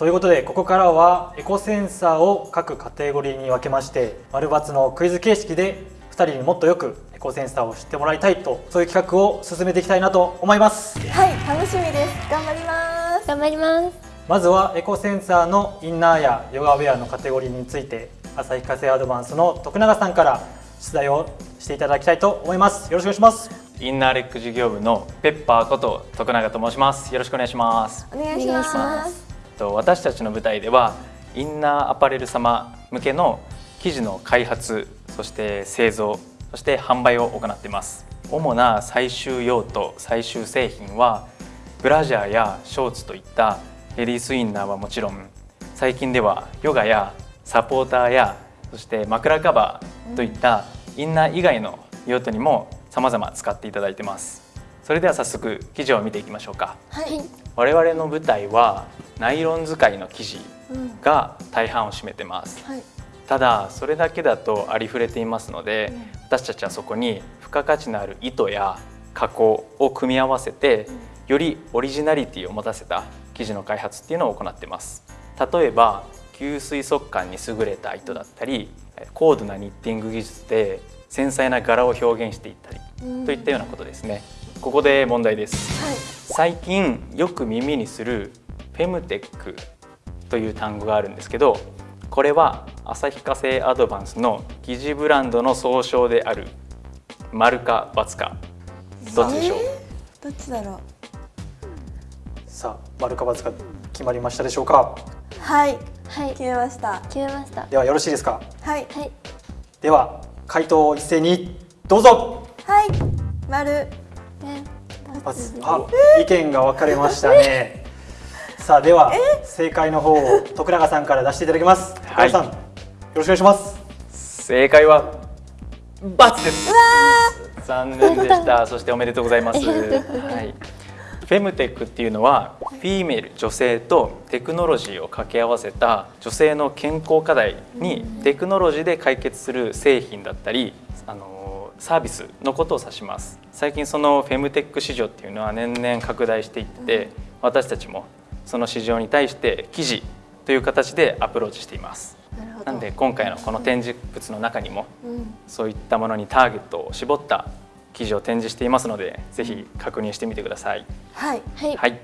ということでここからはエコセンサーを各カテゴリーに分けまして丸×のクイズ形式で2人にもっとよくエコセンサーを知ってもらいたいとそういう企画を進めていきたいなと思います。はい楽しみです。頑張ります。頑張ります。まずはエコセンサーのインナーやヨガウェアのカテゴリーについて旭化成アドバンスの徳永さんから出題をしていただきたいと思います。よろしくお願いします。インナーレック事業部のペッパーこと徳永と申します。よろしくお願いします。お願いしますと私たちの舞台ではインナーアパレル様向けの生地の開発そして製造そして販売を行っています。主な最終用途最終製品はブラジャーやショーツといったレディースインナーはもちろん最近ではヨガやサポーターやそして枕カバーといったインナー以外の用途にも様々使っていただいてます。それでは早速生地を見ていきましょうか。はい。我々の舞台はナイロン使いの生地が大半を占めてます、はい。ただそれだけだとありふれていますので、私たちはそこに付加価値のある糸や加工を組み合わせて、よりオリジナリティを持たせた生地の開発っていうのを行っています。例えば吸水速乾に優れた糸だったり高度なニッティング技術で繊細な柄を表現していったりといったようなことですねここで問題です。はい。最近よく耳にするフェムテックという単語があるんですけどこれは旭化成アドバンスの生地ブランドの総称である丸か×かどっちでしょう、どっちだろさあ丸か×か決まりましたでしょうか？うはい。はい。決めました。決めました。ではよろしいですか？はい。はい。では回答を一斉にどうぞ！はい。丸。ね×あ意見が分かれましたね。さあでは正解の方を徳永さんから出していただきます。徳はい。永さんよろしくお願いします。正解は×です。残念でした。そしておめでとうございます、はい、フェムテックっていうのはフィーメール女性とテクノロジーを掛け合わせた女性の健康課題にテクノロジーで解決する製品だったりあのサービスのことを指します。最近そのフェムテック市場っていうのは年々拡大していって私たちもその市場に対して記事という形でアプローチしています。なんで今回のこの展示物の中にもうん。そういったものにターゲットを絞った記事を展示していますのでぜひ確認してみてください。はい。はい。はい、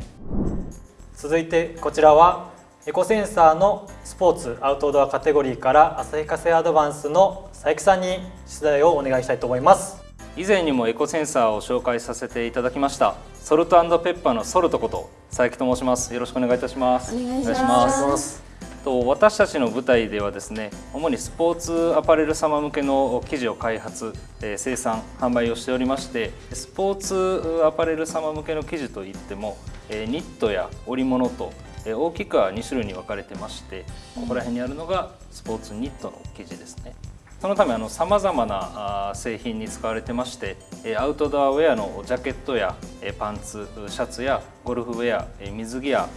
続いてこちらはエコセンサーのスポーツアウトドアカテゴリーから旭化成アドバンスの佐伯さんに出題をお願いしたいと思います。以前にもエコセンサーを紹介させていただきましたソルトペッパーのソルトこと佐伯と申します。よろしくお願いいたします。お願いします。と私たちの舞台ではですね主にスポーツアパレル様向けの生地を開発、えー生産販売をしておりましてスポーツアパレル様向けの生地といっても、えーニットや織物と、えー大きくは2種類に分かれてましてここら辺にあるのがスポーツニットの生地ですね。そのためさまざまな製品に使われてましてアウトドアウェアのジャケットやパンツシャツやゴルフウェア水着や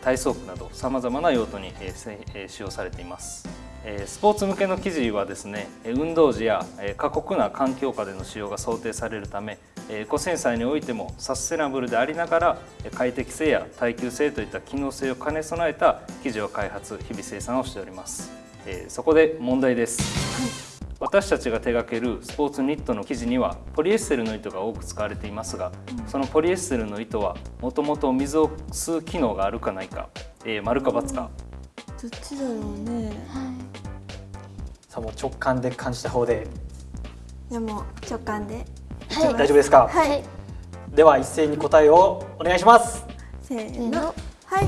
体操服などさまざまな用途に使用されています。スポーツ向けの生地はですね運動時や過酷な環境下での使用が想定されるためエコセンサーにおいてもサステナブルでありながらえー快適性や耐久性といった機能性を兼ね備えた生地を開発日々生産をしております。えーそこで問題です。私たちが手掛けるスポーツニットの生地にはポリエステルの糸が多く使われていますがそのポリエステルの糸はもともと水を吸う機能があるかないか、えー、丸か×か。どっちだろうね。さあもう直感で感じた方で。でも直感で。はい大丈夫ですか、はい。はいでは一斉に答えをお願いします。せーの。はい。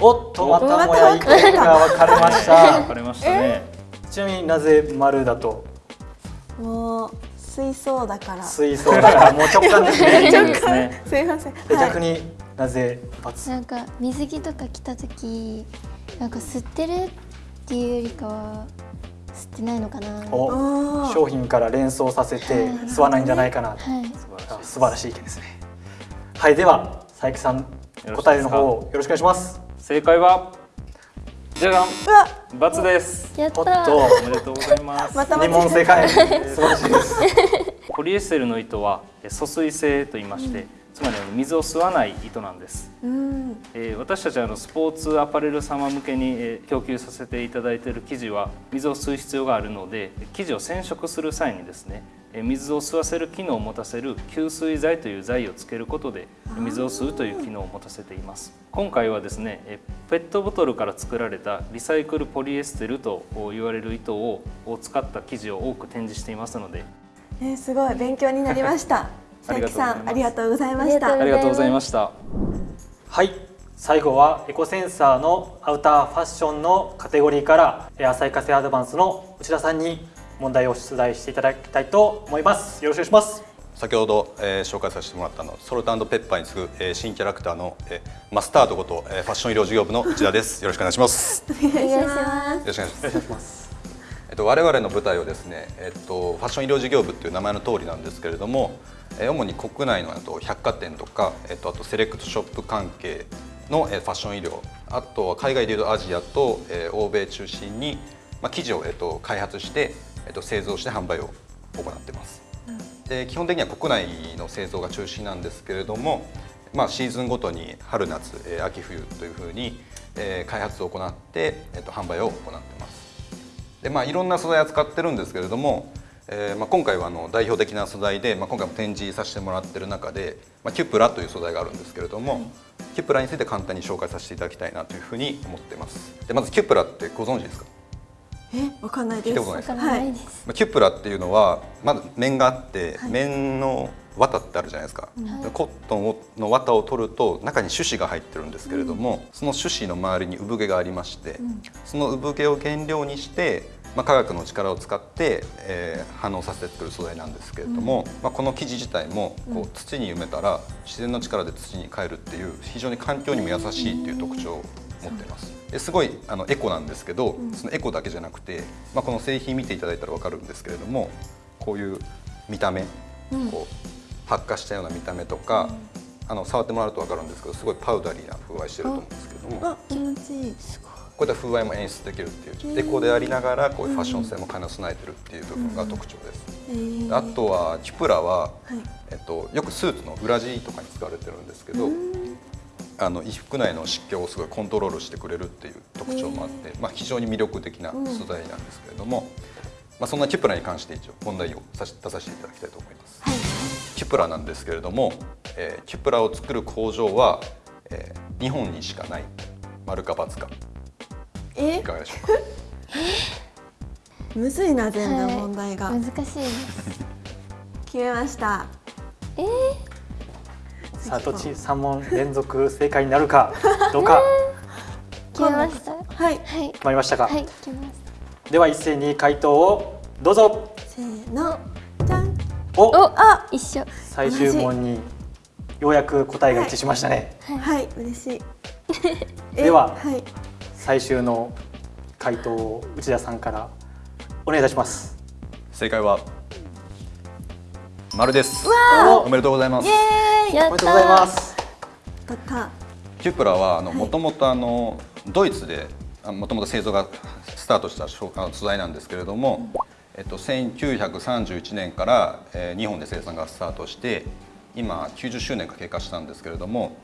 おっとまたもや意見が分かれまし 分かたれましたね。ちなみになぜ丸だと？もう水槽だから。す水槽だからもう直感ですね。そうですねいません。ではい。逆になぜ×なんか水着とか着た時なんか吸ってるっていうよりかは吸ってないのかな。はお商品から連想させて吸わないんじゃないかな。と素晴らしい意見ですね。はいでは佐伯さん答えの方をよろしくお願いします。正解はじゃがん。うわ×です。やったおっと。おめでとうございます。また間2問正解。素晴らしいです。ポリエステルの糸はえ疎水性と言いまして、そつまり水を吸わない糸なんです、うん。えー、私たちはあのスポーツアパレル様向けに、えー、供給させていただいている生地は水を吸う必要があるので生地を染色する際にですね水を吸わせる機能を持たせる吸水剤という剤をつけることで水を吸うという機能を持たせています。今回はですねペットボトルから作られたリサイクルポリエステルと言われる糸を使った生地を多く展示していますので、えー、すごい。勉強になりました佐伯さんありがとうございました。ありがとうございました。はい。最後はエコセンサーのアウターファッションのカテゴリーから浅井化成アドバンスの内田さんに問題を出題していただきたいと思います。よろしくお願いします。先ほど、えー、紹介させてもらったのソルトペッパーに次ぐ、えー、新キャラクターの、えー、マスタードこと、えー、ファッション医療事業部の内田です。よろしくお願いします。お願いします。よろしくお願いします。えっと我々の舞台をですねえっとファッション医療事業部っていう名前の通りなんですけれども、えー、主に国内の百貨店とかえっとあとセレクトショップ関係の、えー、ファッション医療あとは海外でいうとアジアと、えー、欧米中心にまあ生地をえっと開発してえっと、製造して販売を行ってます。で基本的には国内の製造が中心なんですけれども、まあ、シーズンごとに春夏、えー、秋冬というふうに、えー、開発を行って、えー、と販売を行ってます。でまあ、いろんな素材を使ってるんですけれども、えーまあ、今回はあの代表的な素材で、まあ、今回も展示させてもらってる中で、まあ、キュプラという素材があるんですけれども、キュプラについて簡単に紹介させていただきたいなというふうに思ってます。でまずキュプラってご存知ですか？え、わかんないです。聞いたないです。はい、キュプラっていうのはまず面があって、はい、面の綿ってあるじゃないですか、はい、コットンの綿を取ると中に種子が入ってるんですけれども、うん、その種子の周りに産毛がありまして、うん、その産毛を原料にしてまあ、科学の力を使って、えー、反応させて作る素材なんですけれども、うん、まあ、この生地自体もこう土に埋めたら自然の力で土に変えるっていう非常に環境にも優しいっていう特徴を持っています。すごいあのエコなんですけど、うん、そのエコだけじゃなくて、まあ、この製品見ていただいたら分かるんですけれどもこういう見た目、うん、こう発火したような見た目とか、うん、あの触ってもらうと分かるんですけどすごいパウダリーな風合いしてると思うんですけども。気持ちいいこういった風合いも演出できるっていうエコでありながらこういうファッション性も兼ね備えてるっていう部分が特徴です。あとはキュプラは、はい、えっと、よくスーツの裏地とかに使われてるんですけど、あの衣服内の湿気をすごいコントロールしてくれるっていう特徴もあって、まあ、非常に魅力的な素材なんですけれども、まあ、そんなキュプラに関して一応問題を出させていただきたいと思います。はい、キュプラなんですけれども、えー、キュプラを作る工場は、えー、日本にしかない丸か×かえ？いかがでしょうか？むずいな全然問題が、はい、難しいです。決めました。え？ーさあどっち？三問連続正解になるか どうか、決めました？はい、はい、決まりましたか、はい、決めました。では一斉に回答をどうぞ。せーの。じゃんおあ一緒。最終問にようやく答えが一致しましたね。はい、はい、嬉しい。では、はい、最終の回答を内田さんからお願いいたします。正解は丸です。おめでとうございます。おめでとうございます。キュプラはあのもともとあのドイツでもともと製造がスタートした素材なんですけれども、えっと、1931年から、えー、日本で生産がスタートして今90周年が経過したんですけれども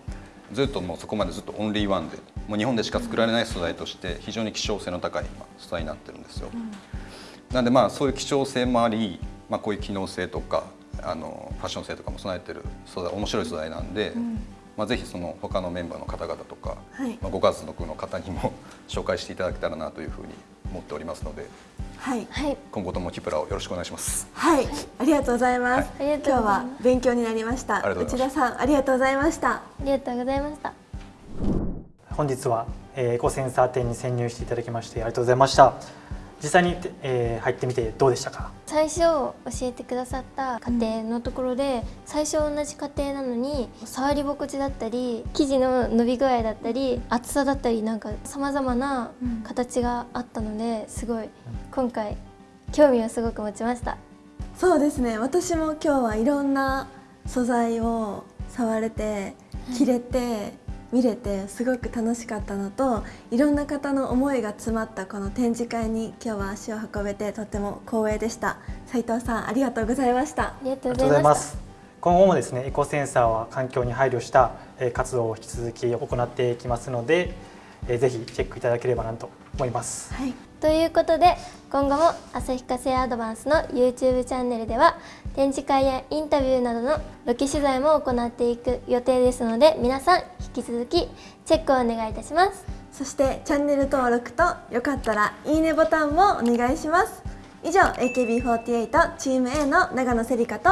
ずっともうそこまでずっとオンリーワンでもう日本でしか作られない素材として非常に希少性の高い素材になってるんですよ。うん、なんでまあそういう希少性もあり、まあ、こういう機能性とかあのファッション性とかも備えてる素材面白い素材なんで、うん、まあ、ぜひその他のメンバーの方々とか、はい、まあ、ご家族の方にも 紹介していただけたらなというふうに思っておりますので、はい、今後ともキプラをよろしくお願いします。はい、ありがとうございます。はい、今日は勉強になりました。内田さん、ありがとうございました。ありがとうございました。本日はエコセンサー店に潜入していただきましてありがとうございました。実際に、えー、入ってみてどうでしたか？最初教えてくださった家庭のところで、うん、最初同じ家庭なのに触り心地だったり生地の伸び具合だったり厚さだったりなんかさまざまな形があったのですごい今回興味をすごく持ちました。そうですね。私も今日はいろんな素材を触れて着れて、見れてすごく楽しかったのといろんな方の思いが詰まったこの展示会に今日は足を運べてとても光栄でした。斉藤さんありがとうございました。ありがとうございます。今後もですねエコセンサーは環境に配慮した活動を引き続き行っていきますのでぜひチェックいただければなと思います。はい、ということで今後も旭化成アドバンスの YouTube チャンネルでは展示会やインタビューなどのロケ取材も行っていく予定ですので皆さん引き続きチェックをお願いいたします。そしてチャンネル登録とよかったらいいねボタンもお願いします。以上 AKB48 チーム A の長野せりかと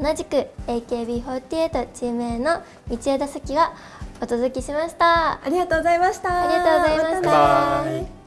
同じく AKB48 チーム A の道枝咲がお届けしました。ありがとうございました。ありがとうございました